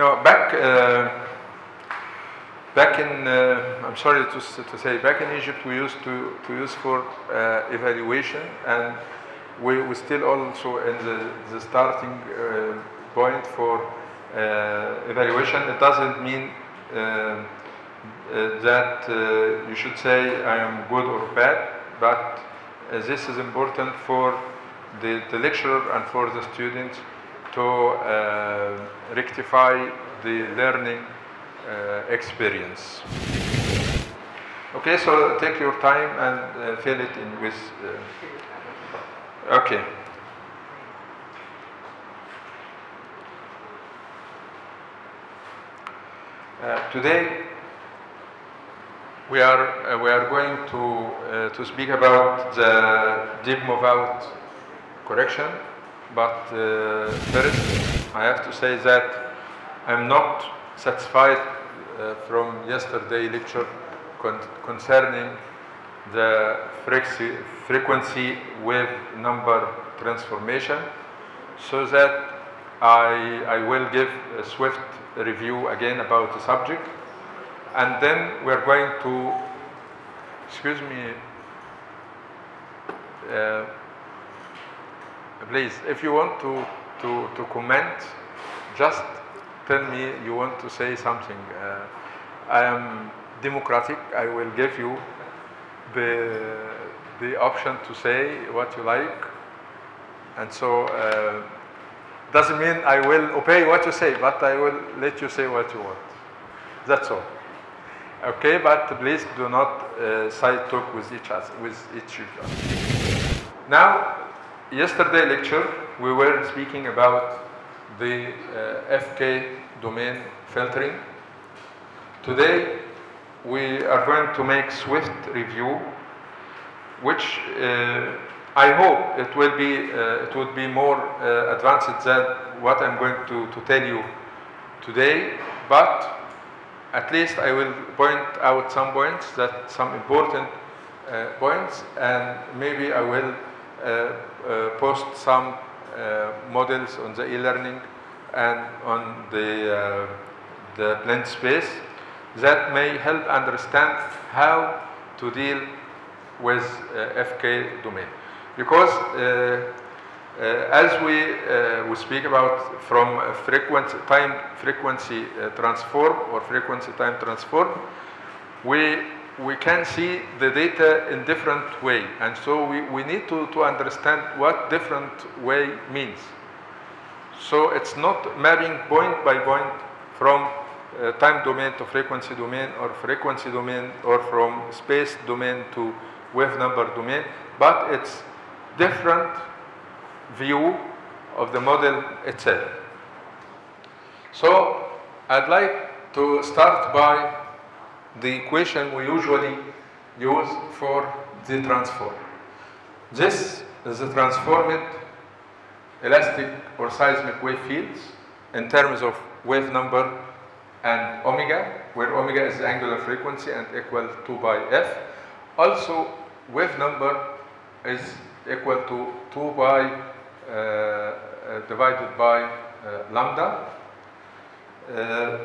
No, back uh, back in uh, I'm sorry to, to say back in Egypt we used to, to use for uh, evaluation and we we still also in the, the starting point for evaluation. It doesn't mean uh, that uh, you should say I am good or bad, but uh, this is important for the, the lecturer and for the students to uh, rectify the learning uh, experience. Okay, so take your time and uh, fill it in with. Uh, okay. Uh, today we are uh, we are going to to speak about the dip move out correction, but uh, first I have to say that I'm not satisfied uh, from yesterday lecture con- concerning the frequency, wave number transformation, so that I, I will give a swift review again about the subject, and then we're going to, excuse me, uh, please, if you want to, to, to comment, just tell me you want to say something. Uh, I am democratic. I will give you the, the option to say what you like. And so, uh, doesn't mean I will obey what you say, but I will let you say what you want. That's all. Okay, but please do not uh, side talk with each other, with each other. Now, yesterday lecture we were speaking about the uh, FK domain filtering. Today we are going to make swift review, which uh, I hope it will be uh, it would be more uh, advanced than what I'm going to, to tell you today, but at least I will point out some points that some important uh, points, and maybe I will post some uh, models on the e-learning and on the uh, the blend space that may help understand how to deal with uh, FK domain. Because uh, uh, as we, uh, we speak about from frequency, time frequency uh, transform or frequency time transform, we, we can see the data in different way. And so we, we need to, to understand what different way means. So it's not mapping point by point from uh, time domain to frequency domain or frequency domain or from space domain to wave number domain, but it's different view of the model itself. So I'd like to start by the equation we usually use for the transform. This is the transformed elastic or seismic wave fields in terms of wave number and omega, where omega is the angular frequency and equal to by f. Also, wave number is equal to 2 by uh, uh, divided by uh, lambda. Uh,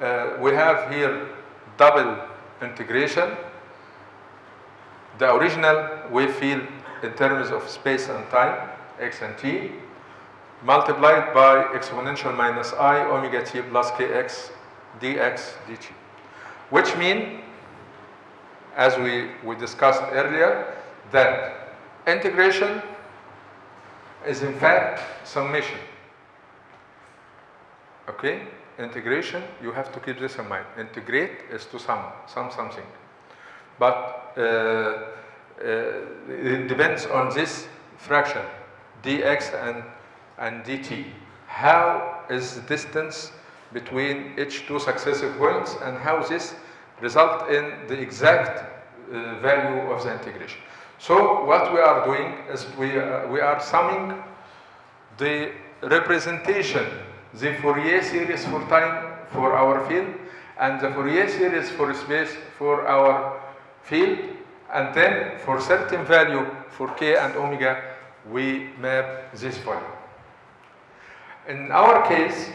uh, we have here double integration. The original wave field in terms of space and time, x and t, multiplied by exponential minus i omega t plus kx dx dt. Which mean, as we, we discussed earlier, that integration is in fact summation. Okay? Integration, you have to keep this in mind. Integrate is to sum, sum something. But uh, uh, it depends on this fraction, dx and, and dt. How is the distance between each two successive points and how this result in the exact uh, value of the integration. So what we are doing is we, uh, we are summing the representation, the Fourier series for time for our field and the Fourier series for space for our field and then for certain value for k and omega we map this volume. In our case,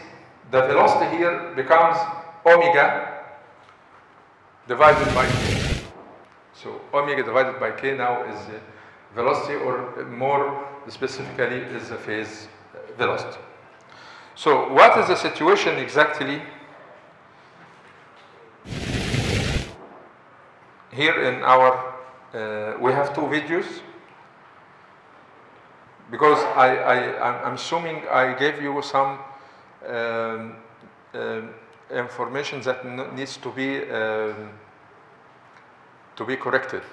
the velocity here becomes omega divided by k. So omega divided by k now is the velocity or more specifically is the phase uh, velocity. So what is the situation exactly here in our, uh, we have two videos because I, I, I'm assuming I gave you some um, um, information that needs to be um, to be corrected.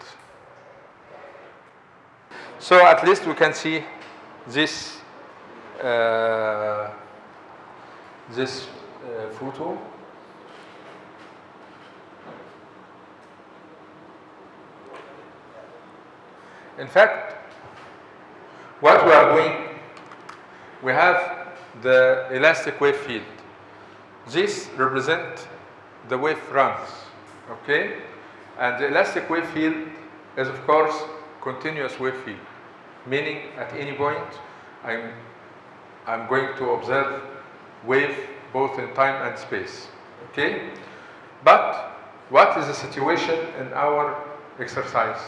So at least we can see this uh, this uh, photo. In fact, what we are doing, we have the elastic wave field. This represent the wave fronts, okay? And the elastic wave field is of course continuous wave field, meaning at any point I'm, I'm going to observe wave both in time and space, okay? But what is the situation in our exercise?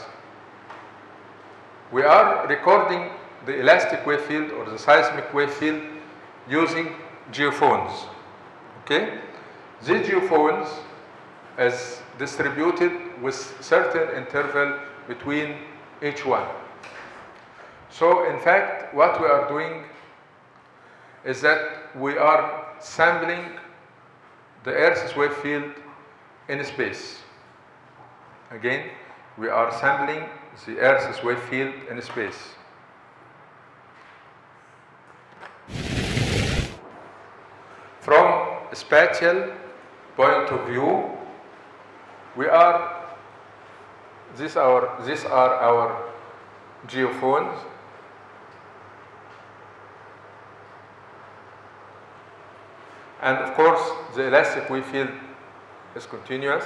We are recording the elastic wave field or the seismic wave field using geophones. Okay? These geophones is distributed with certain interval between each one. So in fact, what we are doing is that we are sampling the Earth's wave field in space. Again, we are sampling the Earth's wave field in space. From a spatial point of view, we are these are these are our geophones. And of course, the elastic wave field is continuous.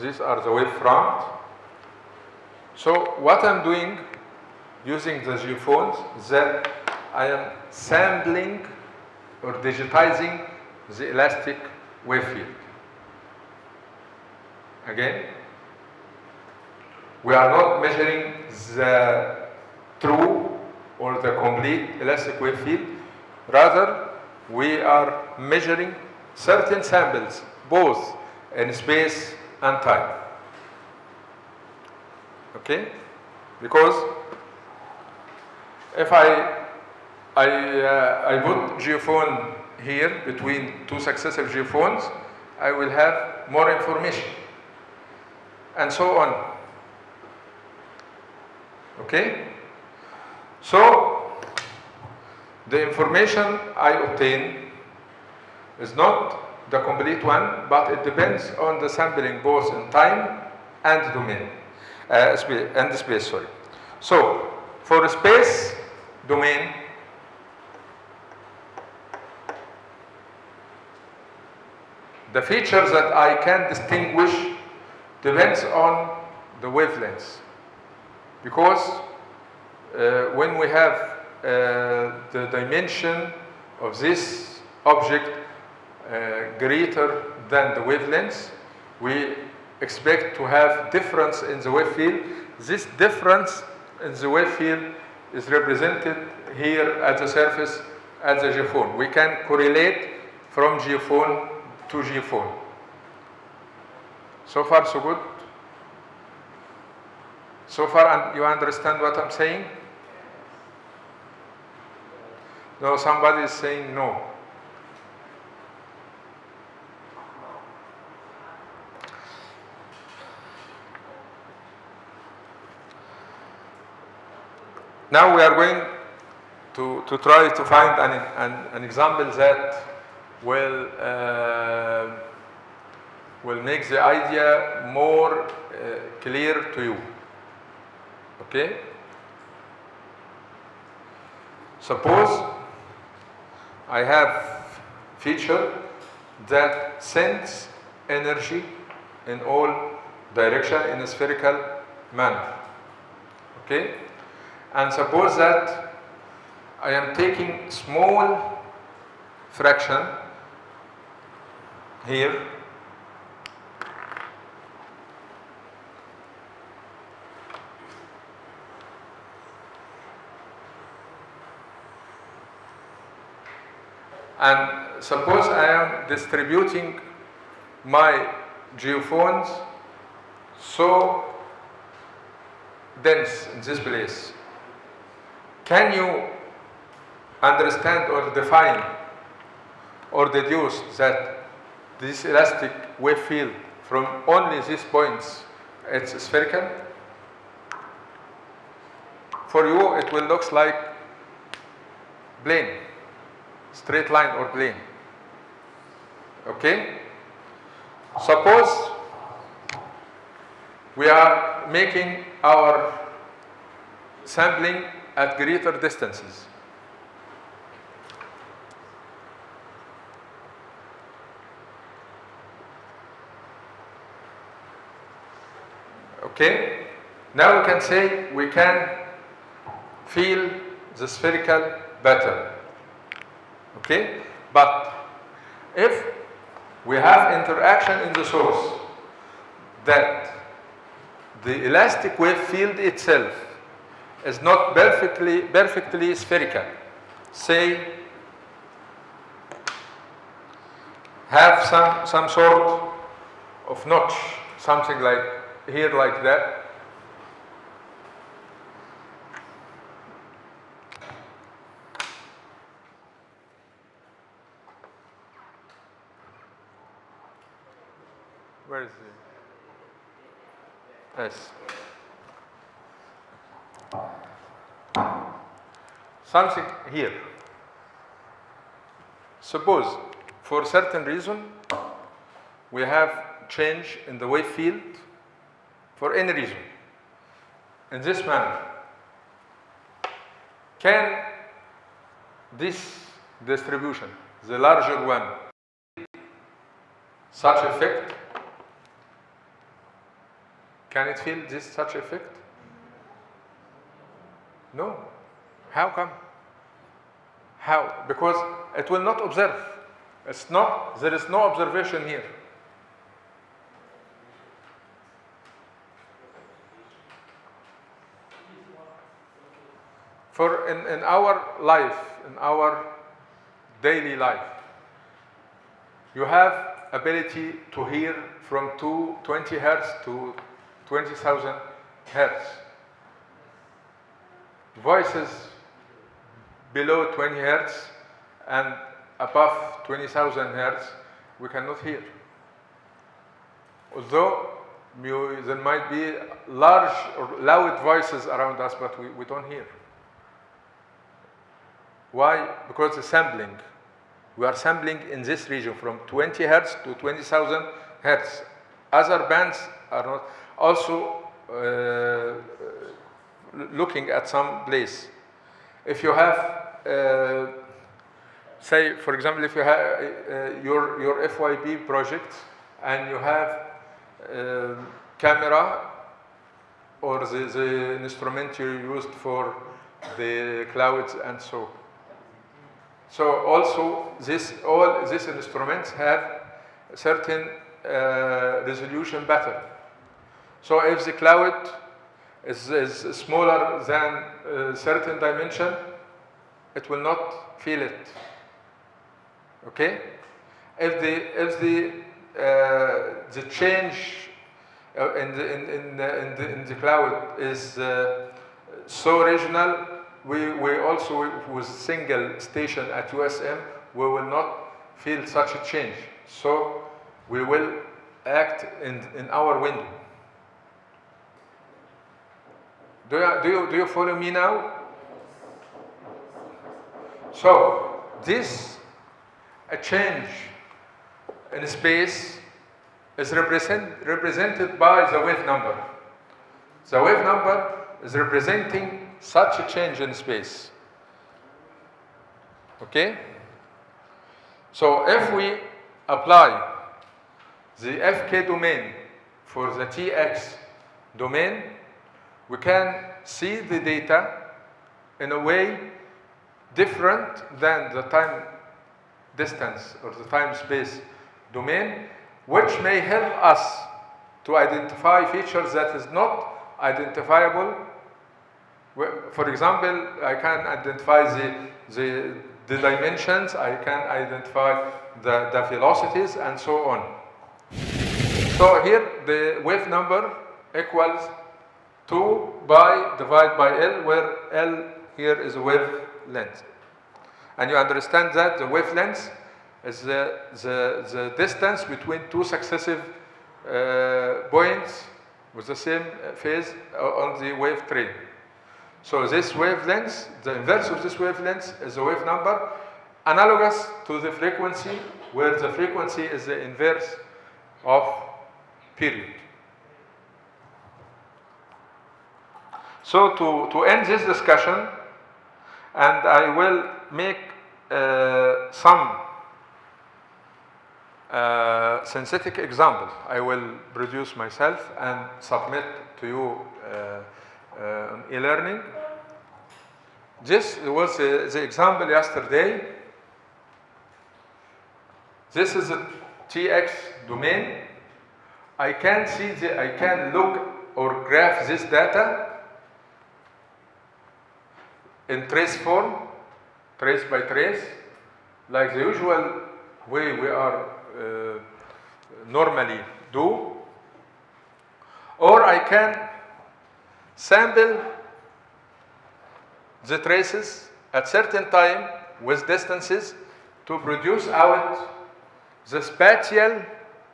These are the wave front. So what I'm doing using the geophones is that I am sampling or digitizing the elastic wave field. Again, we are not measuring the true or the complete elastic wave field. Rather, we are measuring certain samples, both in space and time. Okay? Because if I I, uh, I put geophone here between two successive geophones, I will have more information and so on. Okay? So, the information I obtain is not the complete one, but it depends on the sampling both in time and domain, uh, spa- and space, sorry. So, for space domain, the features that I can distinguish depends on the wavelengths. Because when we have uh, the dimension of this object uh, greater than the wavelength, we expect to have difference in the wave field. This difference in the wave field is represented here at the surface at the geophone. We can correlate from geophone to geophone. So far, so good? So far, you understand what I'm saying? No, somebody is saying no. Now we are going to, to try to find an, an, an example that will, uh, will make the idea more uh, clear to you. Okay? Suppose I have feature that sends energy in all direction in a spherical manner. Okay? And suppose that I am taking small fraction here and suppose I am distributing my geophones so dense in this place. Can you understand or define or deduce that this elastic wave field from only these points it's spherical? For you it will look like plane, straight line or plane. Okay? Suppose we are making our sampling at greater distances. Okay? Now we can say we can feel the spherical better. Okay? But if we have interaction in the source that the elastic wave field itself is not perfectly, perfectly spherical. Say, have some, some sort of notch, something like here like that. Something here. Suppose for certain reason we have change in the wave field for any reason in this manner. Can this distribution, the larger one, such effect can it feel this such effect? No. How come? How? Because it will not observe. It's not, there is no observation here. For in, in our life, in our daily life, you have ability to hear from 220 hertz to 20,000 hertz. Voices below 20 hertz and above 20,000 hertz we cannot hear. Although there might be large or loud voices around us, but we, we don't hear. Why? Because the sampling. We are sampling in this region from 20 hertz to 20,000 hertz. Other bands are not also uh, looking at some place. If you have, uh, say, for example, if you have uh, your, your FYP project and you have um, camera or the, the instrument you used for the clouds and so. So also this, all these instruments have certain uh, resolution pattern. So if the cloud is, is smaller than a certain dimension, it will not feel it. Okay? If the, if the, uh, the change uh, in, the, in, in, the, in, the, in the cloud is uh, so regional, we, we also, with single station at USM, we will not feel such a change. So we will act in, in our window. Do you, do, you, do you follow me now? So, this a change in space is represent, represented by the wave number. The wave number is representing such a change in space. Okay? So if we apply the FK domain for the TX domain, we can see the data in a way different than the time distance or the time space domain, which may help us to identify features that is not identifiable. For example, I can identify the, the, the dimensions, I can identify the, the velocities, and so on. So here the wave number equals 2 by divided by L, where L here is a wavelength. And you understand that the wavelength is the, the, the distance between two successive uh, points with the same phase on the wave train. So this wavelength, the inverse of this wavelength is the wave number analogous to the frequency where the frequency is the inverse of period. So to, to end this discussion, and I will make uh, some uh, synthetic example I will produce myself and submit to you uh, uh, e-learning. This was uh, the example yesterday. This is a TX domain. I can see the, I can look or graph this data in trace form, trace by trace, like the usual way we are uh, normally do. Or I can sample the traces at certain time with distances to produce out the spatial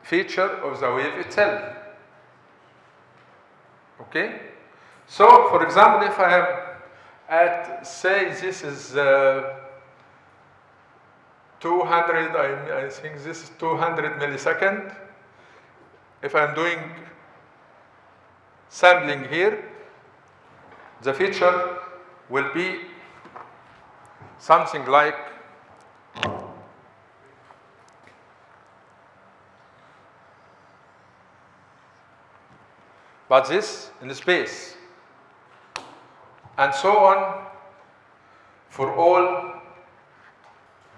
feature of the wave itself. Okay? So, for example, if I am at, say, this is uh, 200, I, I think this is 200 millisecond. If I'm doing sampling here, the feature will be something like but this in space and so on for all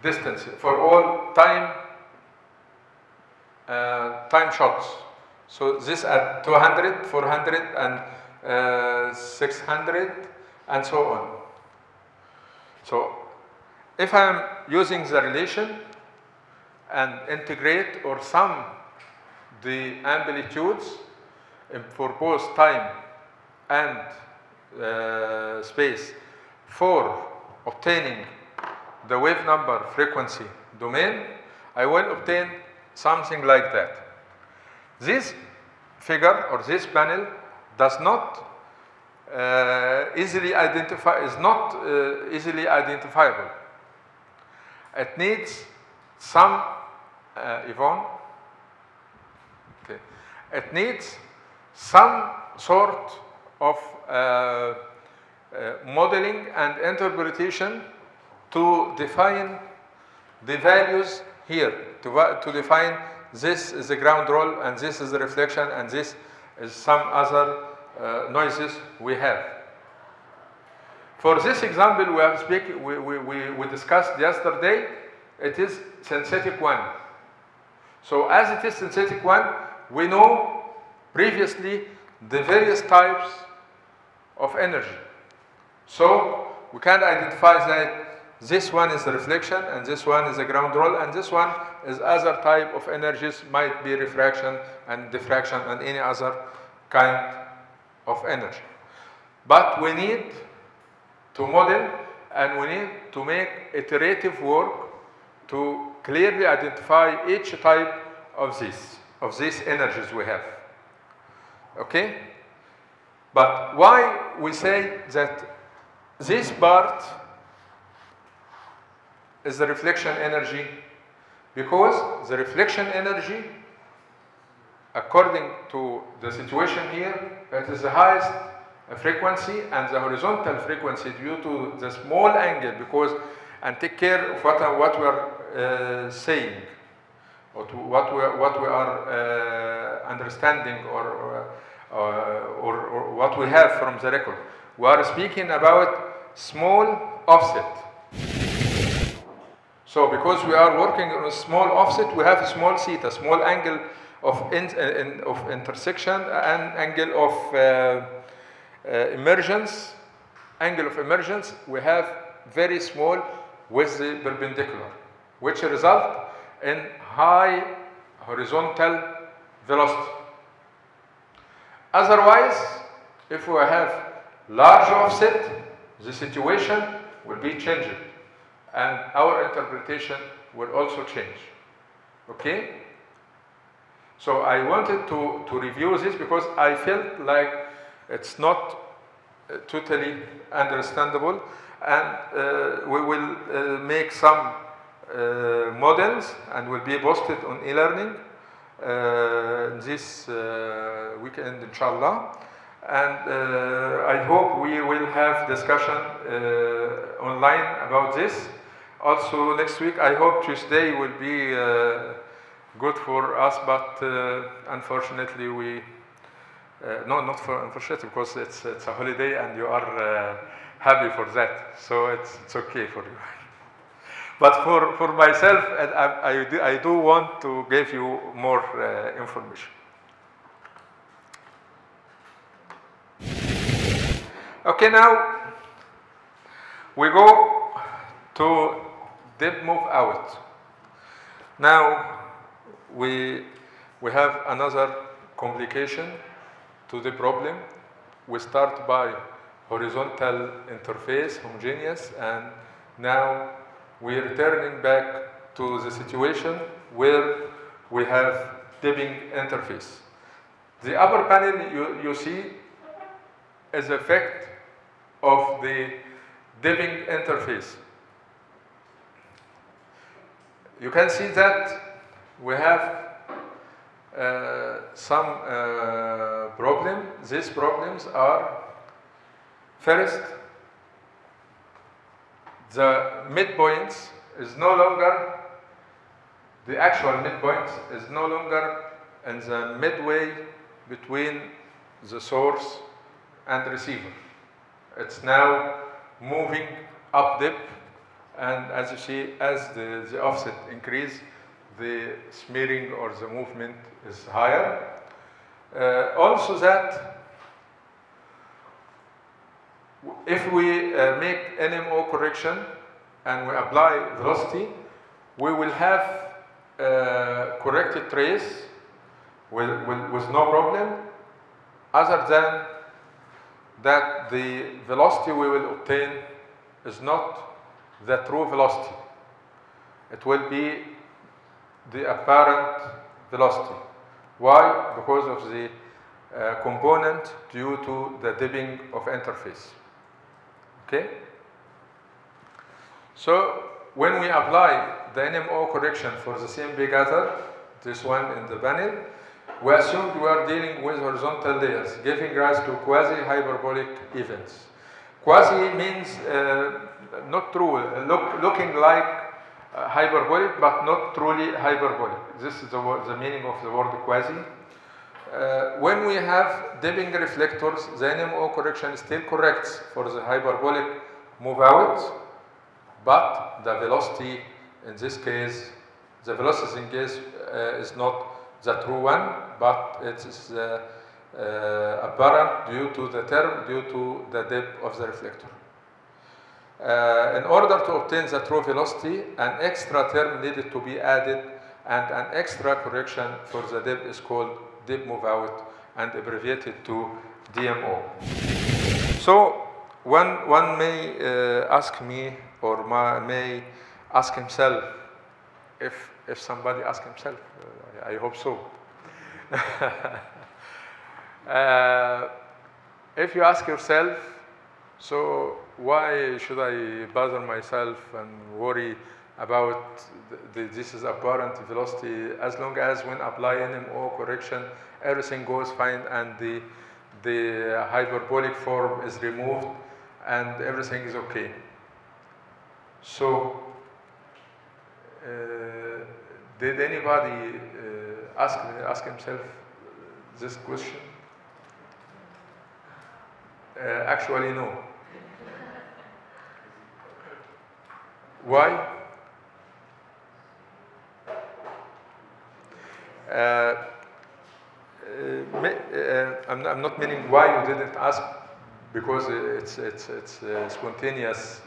distance, for all time uh, time shots. So this at 200, 400, and uh, 600, and so on. So if I am using the relation and integrate or sum the amplitudes for both time and uh, space for obtaining the wave number frequency domain, I will obtain something like that. This figure or this panel does not uh, easily identify, is not uh, easily identifiable. It needs some, uh, Yvonne, okay. it needs some sort of uh, uh, modeling and interpretation to define the values here, to, to define this is the ground roll and this is the reflection and this is some other uh, noises we have. For this example we have speak, we, we, we, we discussed yesterday, it is synthetic one. So as it is synthetic one, we know previously the various types of energy. So we can identify that this one is the reflection, and this one is a ground roll, and this one is other type of energies, might be refraction and diffraction and any other kind of energy. But we need to model and we need to make iterative work to clearly identify each type of this, of these energies we have. Okay? But why we say that this part is the reflection energy? Because the reflection energy according to the situation here it is the highest frequency and the horizontal frequency due to the small angle because and take care of what, what we are uh, saying or what we, what we are uh, understanding or, uh, or, or what we have from the record. We are speaking about small offset. So because we are working on a small offset, we have a small theta, small angle of, in, in, of intersection and angle of uh, uh, emergence, angle of emergence, we have very small with the perpendicular, which result in high horizontal velocity. Otherwise, if we have large offset, the situation will be changed and our interpretation will also change. Okay? So I wanted to, to review this because I felt like it's not uh, totally understandable and uh, we will uh, make some uh, models and will be posted on e-learning this uh, weekend inshallah and uh, I hope we will have discussion uh, online about this. Also next week, I hope Tuesday will be uh, good for us, but uh, unfortunately we, uh, no, not for unfortunately, because it's, it's a holiday and you are uh, happy for that, so it's, it's okay for you. but for, for myself, I, I, do, I do want to give you more uh, information. Okay, now we go to dip move out. Now we, we have another complication to the problem. We start by horizontal interface, homogeneous, and now we're returning back to the situation where we have dipping interface. The upper panel you, you see is effect of the dipping interface. You can see that we have uh, some uh, problem. These problems are first, the midpoint is no longer, the actual midpoint is no longer in the midway between the source and receiver. It's now moving up dip and as you see, as the, the offset increase, the smearing or the movement is higher. Uh, also that if we uh, make NMO correction and we apply velocity, we will have uh, corrected trace with, with, with no problem other than that the velocity we will obtain is not the true velocity. It will be the apparent velocity. Why? Because of the uh, component due to the dipping of interface. Okay? So when we apply the NMO correction for the CMP gather, this one in the panel, we assumed we are dealing with horizontal layers, giving rise to quasi-hyperbolic events. Quasi means uh, not true, look, looking like uh, hyperbolic, but not truly hyperbolic. This is the, the meaning of the word quasi. Uh, when we have dipping reflectors, the NMO correction still corrects for the hyperbolic move out, but the velocity in this case, the velocity in case uh, is not the true one, but it is uh, uh, apparent due to the term, due to the depth of the reflector. Uh, in order to obtain the true velocity, an extra term needed to be added and an extra correction for the depth is called dip move out and abbreviated to DMO. So one, one may uh, ask me or ma, may ask himself if, if somebody asks himself, uh, I hope so. uh, if you ask yourself, so why should I bother myself and worry about the, this is apparent velocity as long as when apply NMO correction everything goes fine and the, the hyperbolic form is removed and everything is okay. So uh, did anybody uh, ask, ask himself this question? Uh, actually, no. Why? Uh, uh, uh, I'm, I'm, not meaning why you didn't ask because it's, it's, it's spontaneous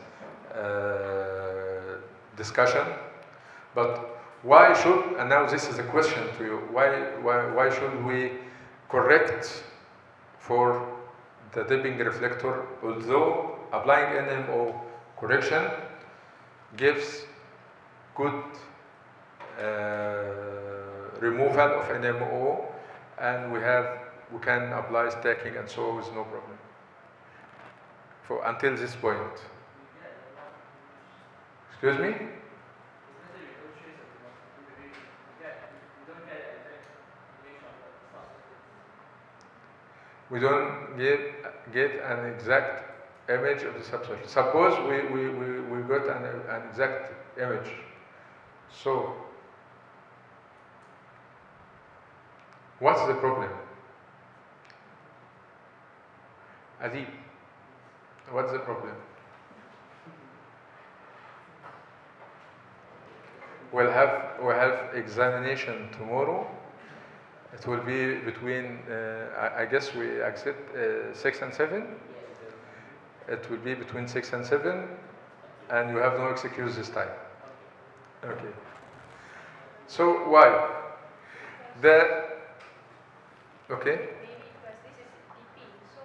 discussion, but why should, and now this is a question to you, why, why, why should we correct for the dipping reflector, although applying NMO correction gives good uh, removal of NMO and we have we can apply stacking and so with no problem for until this point. Excuse me? We don't get, get an exact image of the subsurface. Suppose we, we, we, we got an, an exact image. So, what's the problem? Adib, what's the problem? We'll have, we'll have examination tomorrow. It will be between, uh, I, I guess we accept uh, 6 and 7. It will be between 6 and 7, and you have no excuse this time. Okay. So why? The, okay. Maybe because this is DP, so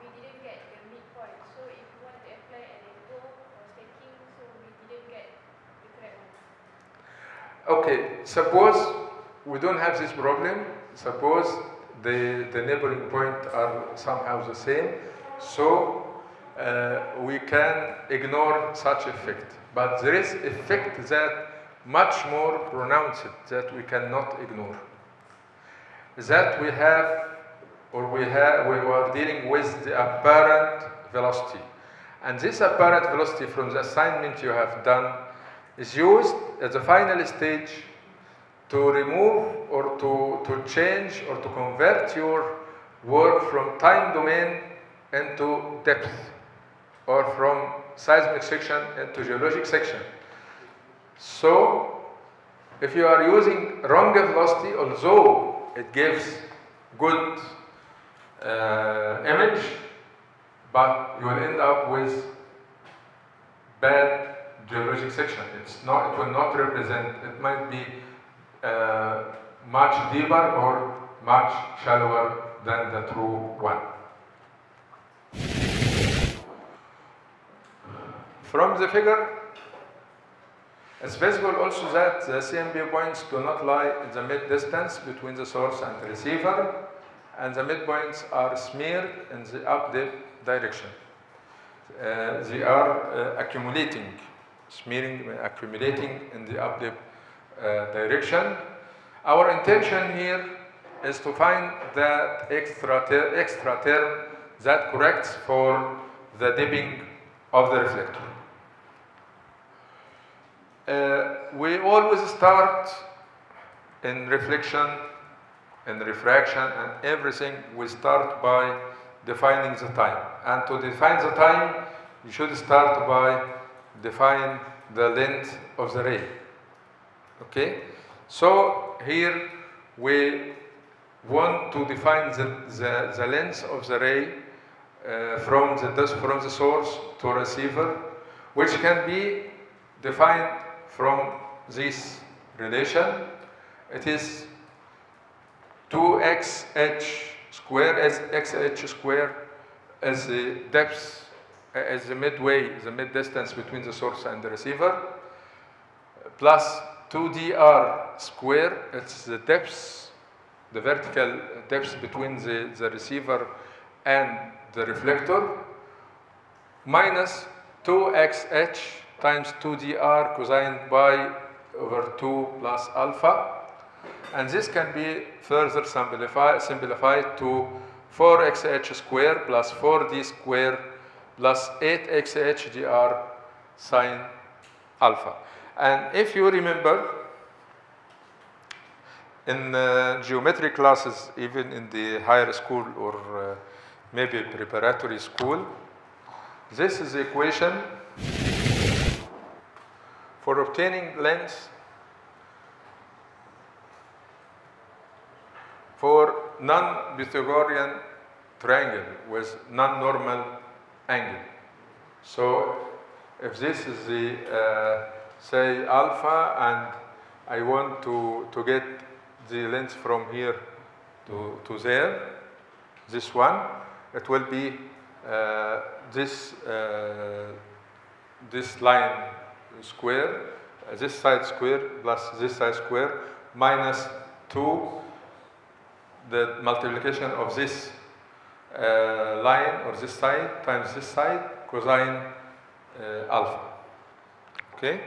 we didn't get the midpoint. So if you want to apply an go or stacking, so we didn't get the correct one. Okay, suppose we don't have this problem. Suppose the, the neighboring point are somehow the same. So uh, we can ignore such effect. But there is effect that much more pronounced that we cannot ignore. That we have, or we have, we were dealing with the apparent velocity. And this apparent velocity from the assignment you have done is used at the final stage to remove or to, to change or to convert your work from time domain into depth or from seismic section into geologic section. So, if you are using wrong velocity, although it gives good uh, image, but you will end up with bad geologic section. It's not, it will not represent, it might be uh, much deeper or much shallower than the true one. From the figure, it's visible also that the CMP points do not lie in the mid distance between the source and the receiver, and the midpoints are smeared in the up dip direction. Uh, they are uh, accumulating, smearing, accumulating in the up dip uh, direction. Our intention here is to find that extra, ter extra term that corrects for the dipping of the reflector. Uh, we always start in reflection and refraction and everything. We start by defining the time. And to define the time you should start by define the length of the ray. Okay? So here we want to define the, the, the length of the ray uh, from the from the source to receiver which can be defined from this relation. It is 2xh square as xh square as the depth, as the midway, the mid distance between the source and the receiver, plus 2dr square, it's the depth, the vertical depth between the, the receiver and the reflector, minus 2xh times 2dr cosine pi over 2 plus alpha. And this can be further simplified, simplified to 4xh square plus 4d square plus 8xh dr sine alpha. And if you remember, in uh, geometry classes, even in the higher school or uh, maybe preparatory school, this is the equation for obtaining length for non-Pythagorean triangle with non-normal angle. So if this is the, uh, say, alpha, and I want to, to get the length from here to, to there, this one, it will be uh, this, uh, this line square, uh, this side square plus this side square minus 2 the multiplication of this uh, line or this side times this side cosine uh, alpha. Okay?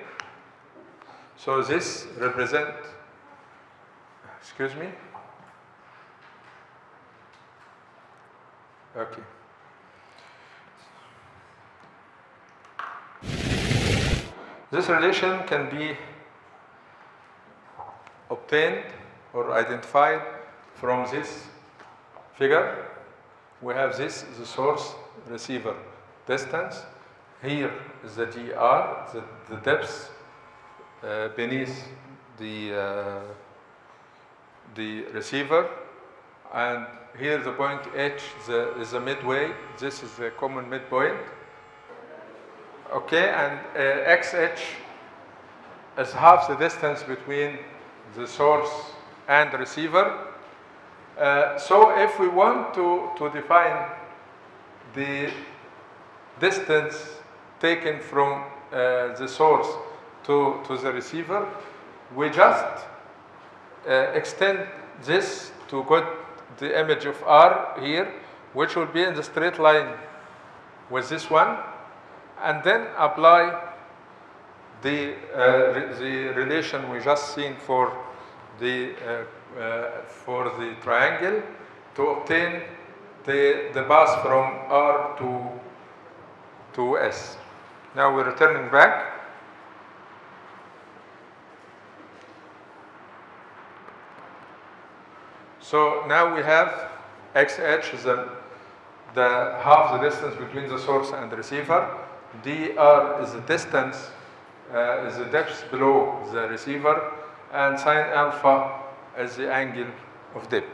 So this represent, excuse me? Okay. This relation can be obtained or identified from this figure. We have this, the source receiver distance. Here is the dr, the, the depth uh, beneath the, uh, the receiver. And here the point H the, is the midway. This is the common midpoint. Okay, and uh, XH is half the distance between the source and the receiver. Uh, so if we want to, to define the distance taken from uh, the source to, to the receiver, we just uh, extend this to get the image of R here, which will be in the straight line with this one, and then apply the, uh, the relation we just seen for the, uh, uh, for the triangle to obtain the, the path from R to, to S. Now we're returning back. So now we have XH is the, the half the distance between the source and the receiver. Dr is the distance, uh, is the depth below the receiver, and sine alpha is the angle of depth.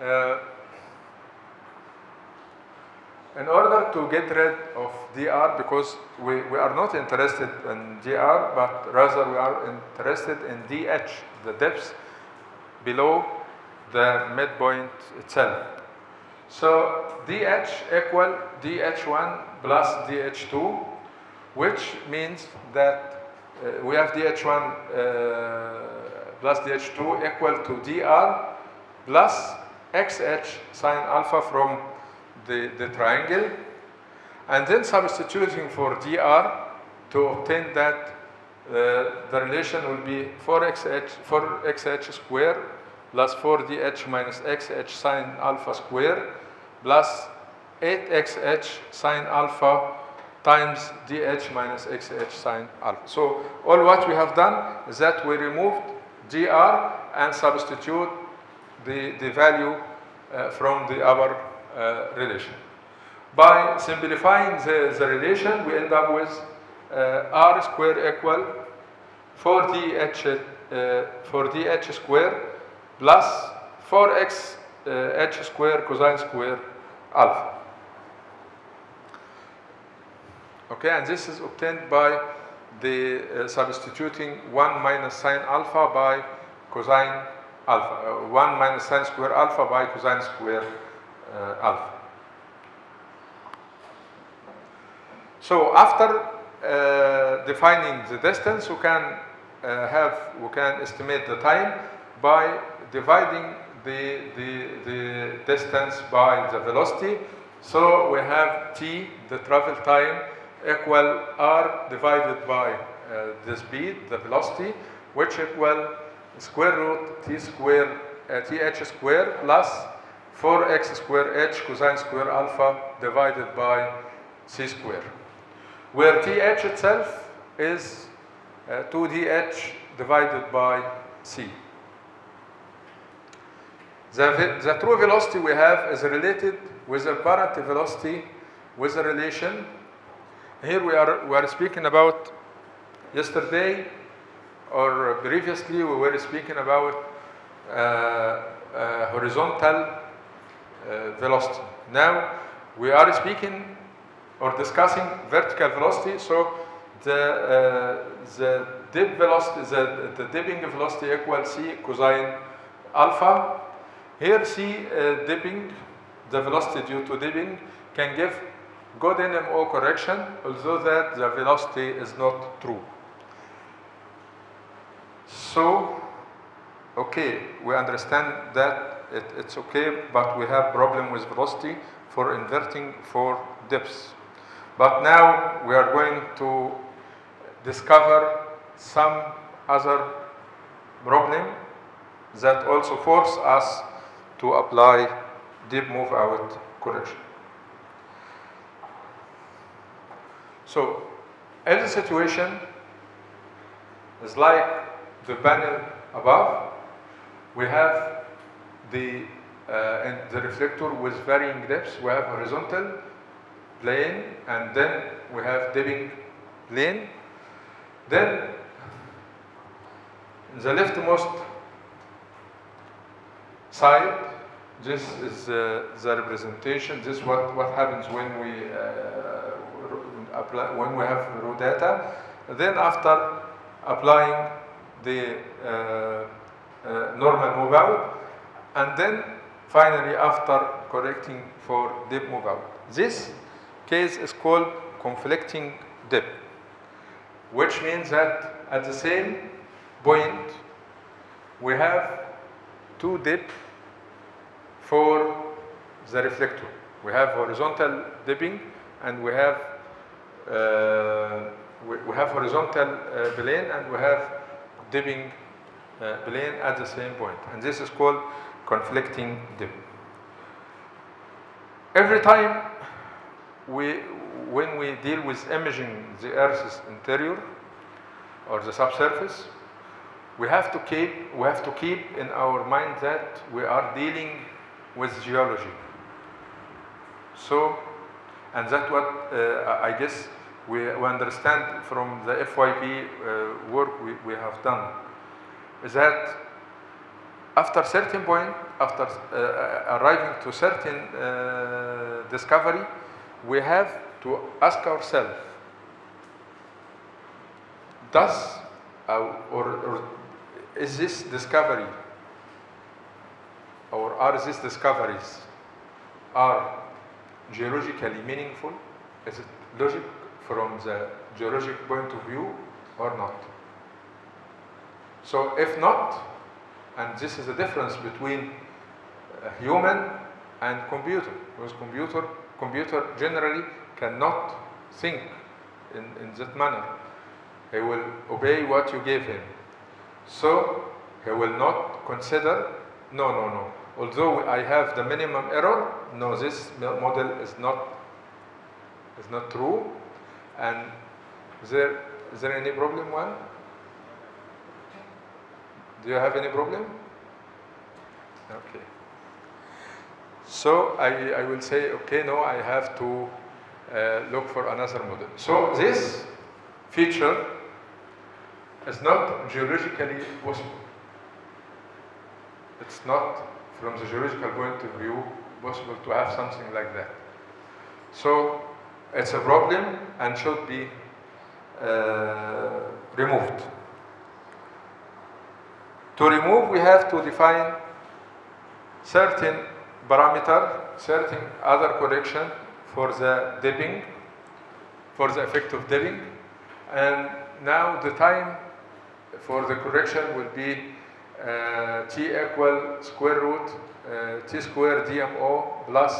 Uh, in order to get rid of dr, because we, we are not interested in dr, but rather we are interested in dh, the depth below the midpoint itself. So dh equal dh1 plus dh2, which means that uh, we have dh1 uh, plus dh2 equal to dr plus xh sine alpha from the, the triangle, and then substituting for dr to obtain that uh, the relation will be 4xh, 4xh square plus 4dh minus xh sine alpha square plus 8xh sine alpha times dh minus xh sine alpha. So all what we have done is that we removed dr and substitute the, the value uh, from the other uh, relation. By simplifying the, the relation, we end up with uh, r square equal 4dh, uh, 4dh square plus 4x uh, h square cosine square alpha. Okay, and this is obtained by the uh, substituting 1 minus sine alpha by cosine alpha, uh, 1 minus sine square alpha by cosine square uh, alpha. So after uh, defining the distance, we can uh, have, we can estimate the time by dividing the, the, the distance by the velocity. So we have t, the travel time, equal r divided by uh, the speed, the velocity, which equal square root t square, uh, th square plus 4x square h cosine square alpha divided by c square. Where th itself is uh, 2dh divided by c. The, the true velocity we have is related with the apparent velocity with a relation. Here we are, we are speaking about yesterday or previously we were speaking about uh, uh, horizontal uh, velocity. Now we are speaking or discussing vertical velocity, so the, uh, the dip velocity, the, the dipping velocity equals c cosine alpha. Here c uh, dipping, the velocity due to dipping can give good NMO correction, although that the velocity is not true. So, okay, we understand that it, it's okay, but we have problem with velocity for inverting for dips. But now we are going to discover some other problem that also force us to apply dip move out correction. So, in the situation is like the panel above, we have the, uh, and the reflector with varying depths. We have horizontal plane and then we have dipping plane. Then the leftmost side, this is uh, the representation. This is what, what happens when we uh, apply, when we have raw data. Then after applying the uh, uh, normal move out, and then finally after correcting for dip move out. This case is called conflicting dip, which means that at the same point we have two dip for the reflector. We have horizontal dipping and we have uh, we, we, have horizontal uh, plane and we have dipping uh, plane at the same point. And this is called conflicting dip. Every time we, when we deal with imaging the Earth's interior or the subsurface, we have to keep we have to keep in our mind that we are dealing with geology. So, and that's what uh, I guess we, we, understand from the FYP uh, work we, we have done, is that after certain point, after uh, arriving to certain uh, discovery, we have to ask ourselves, does uh, or, or is this discovery or are these discoveries are geologically meaningful? Is it logic from the geologic point of view or not? So if not, and this is the difference between a human and computer, because computer, computer generally cannot think in, in that manner. He will obey what you give him. So he will not consider, no, no, no. Although I have the minimum error, no, this model is not, is not true. And is there, is there any problem, one? Do you have any problem? Okay. So I, I will say, okay, no, I have to uh, look for another model. So this feature is not geologically possible. It's not, from the geological point of view, possible to have something like that. So it's a problem and should be uh, removed. To remove, we have to define certain parameter, certain other correction for the dipping, for the effect of dipping. And now the time for the correction will be t equal square root uh, t square DMO plus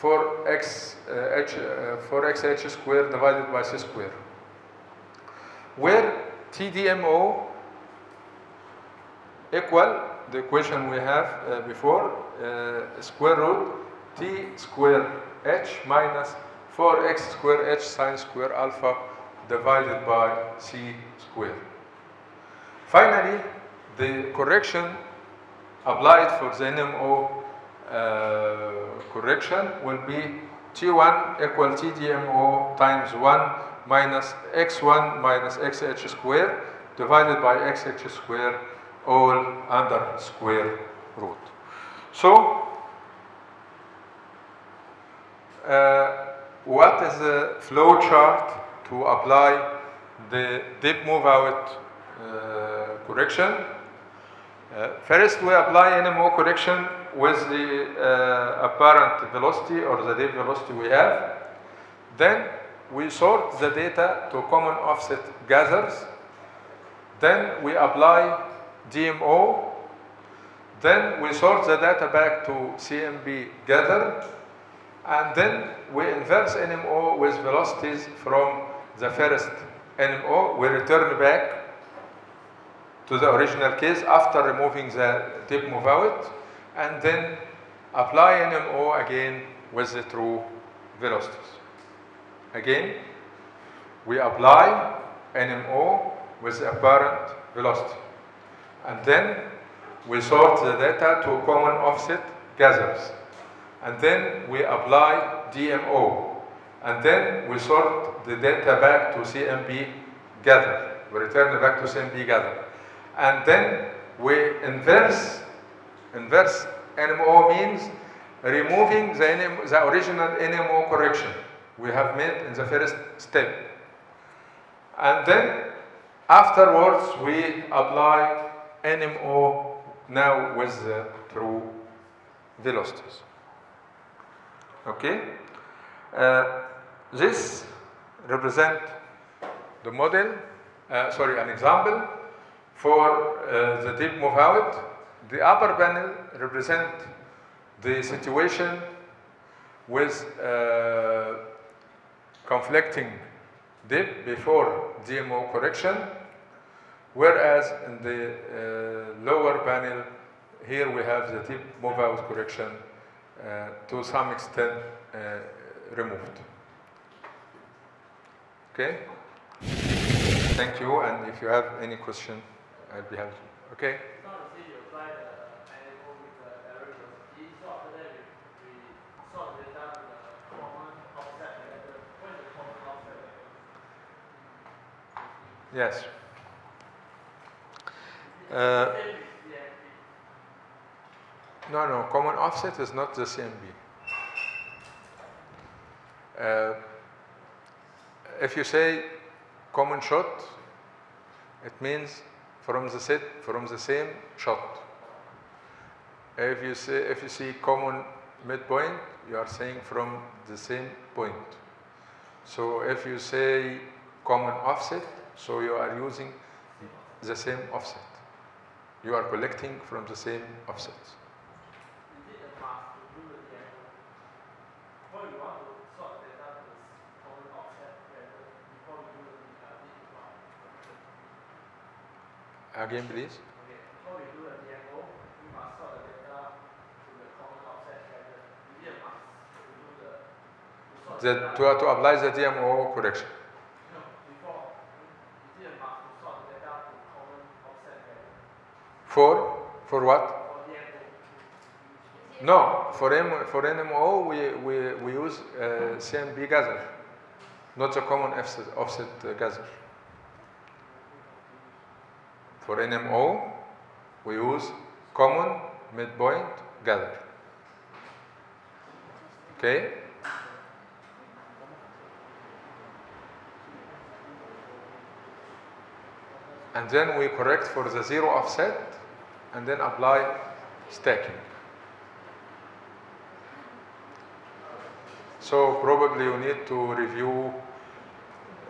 4x uh, h, 4xh square divided by c square. Where TDMO equal the equation we have uh, before uh, square root t square h minus 4x square h sine square alpha divided by c square. Finally, the correction applied for the NMO uh, correction will be T1 equal TDMO times 1 minus x1 minus xh square divided by xh square all under square root. So, uh, what is the flow chart to apply the dip move out uh, correction? Uh, first, we apply NMO correction with the uh, apparent velocity or the dip velocity we have. Then we sort the data to common offset gathers. Then we apply DMO. Then we sort the data back to CMP gather. And then we inverse NMO with velocities from the first NMO. We return back to the original case after removing the dip move out and then apply NMO again with the true velocities. Again, we apply NMO with the apparent velocity. And then we sort the data to common offset gathers. And then we apply DMO. And then we sort the data back to CMP gather. We return it back to CMP gather. And then we inverse, inverse NMO means removing the, NM, the original NMO correction we have made in the first step. And then afterwards we apply NMO now with the true velocities. Okay? Uh, this represent the model, uh, sorry, an example for uh, the dip move out. The upper panel represent the situation with uh, conflicting dip before DMO correction, whereas in the uh, lower panel, here we have the dip move out correction uh, to some extent uh, removed. Okay? Thank you, and if you have any question, Okay? Yes. Uh. No, no, common offset is not the CMP. Uh, if you say common shot, it means from the set, from the same shot. If you say, if you see common midpoint, you are saying from the same point. So if you say common offset, so you are using the same offset. You are collecting from the same offsets. Is it a must to do the DMO? Before you want to sort the data to the common offset vector, before we do the uh, deep move out. Again, please. Okay, before we do the DMO, we must sort the data to the common offset vector. Is it a must to do the to sort The, the to, data? to apply the DMO correction. No, before. Is it a to sort the data to common offset vector? For, for what? No, for, M, for NMO, we, we, we use uh, CMP gather, not the common offset, offset uh, gather. For NMO, we use common midpoint gather. Okay? And then we correct for the zero offset and then apply stacking. So probably you need to review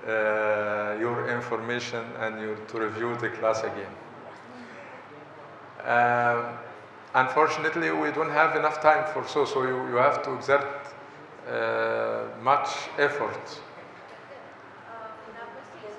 your information and you to review the class again. Um, unfortunately, we don't have enough time for so, so you, you have to exert uh, much effort. Uh, number six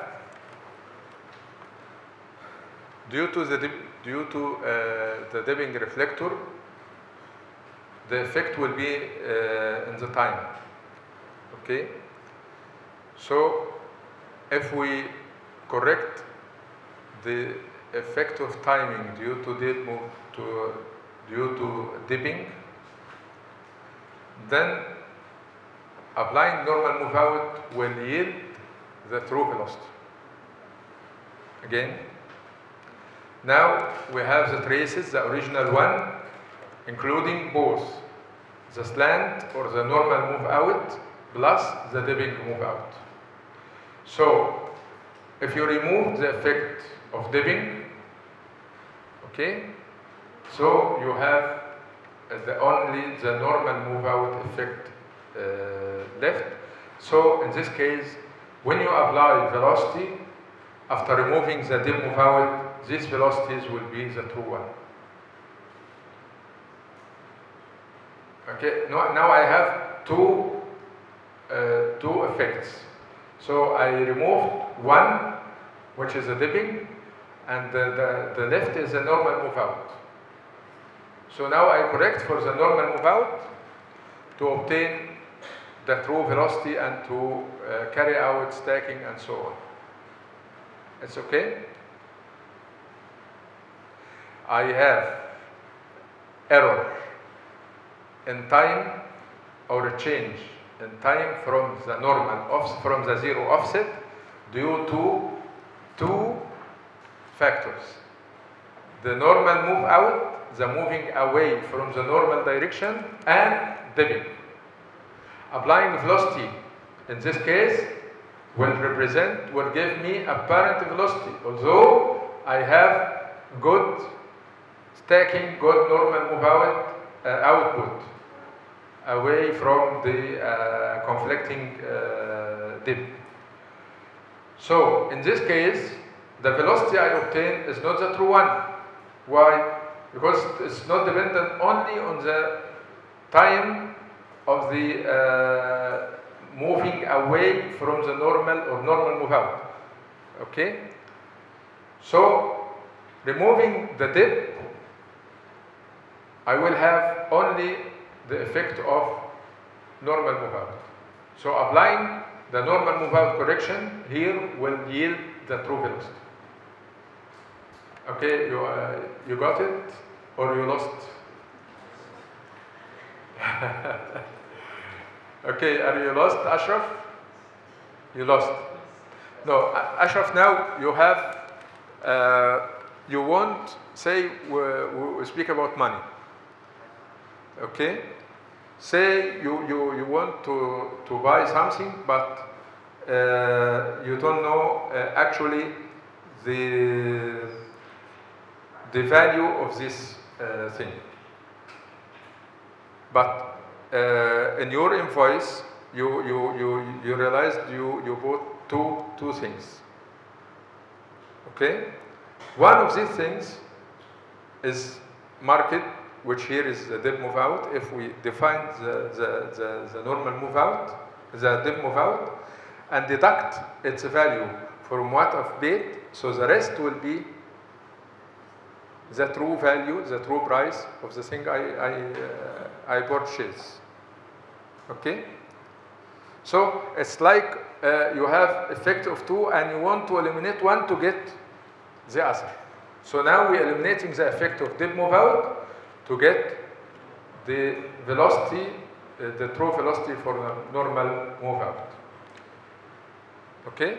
due to the due to uh, the dipping reflector, the effect will be uh, in the time. Okay. So if we correct the effect of timing due to dip to due to dipping, then applying normal move out will yield the true velocity. Again, now we have the traces, the original one, including both the slant or the normal move out plus the dipping move out. So, if you remove the effect of dipping, okay, so you have uh, the only the normal move out effect uh, left. So in this case, when you apply velocity, after removing the dip move out, these velocities will be the true one. Okay, now, now I have two, uh, two effects. So I removed one, which is a dipping, and the, the, the left is a normal move out. So now I correct for the normal move out to obtain the true velocity and to uh, carry out stacking and so on. It's okay? I have error in time or a change in time from the normal off from the zero offset due to two factors. The normal move out, the moving away from the normal direction and dipping. Applying velocity in this case will represent, will give me apparent velocity. Although I have good stacking, good normal move out uh, output away from the uh, conflicting uh, dip. So in this case, the velocity I obtain is not the true one. Why? Because it's not dependent only on the time of the uh, moving away from the normal or normal move out. Okay? So, removing the dip, I will have only the effect of normal move out. So, applying the normal move out correction here will yield the true velocity. Okay, you, uh, you got it or you lost? okay, are you lost, Ashraf? You lost. No, Ashraf, now you have, uh, you won't say we, we speak about money. Okay? Say you, you, you want to, to buy something, but uh, you don't know uh, actually the, the value of this uh, thing. But uh, in your invoice, you, you, you, you realized you, you bought two, two things. Okay? One of these things is market, which here is the dip move out. If we define the, the, the, the normal move out, the dip move out, and deduct its value from what I've paid, so the rest will be the true value, the true price of the thing I, I, uh, I purchase. Okay? So it's like uh, you have effect of two and you want to eliminate one to get the other. So now we're eliminating the effect of dip move out to get the velocity, uh, the true velocity for the normal move out. Okay?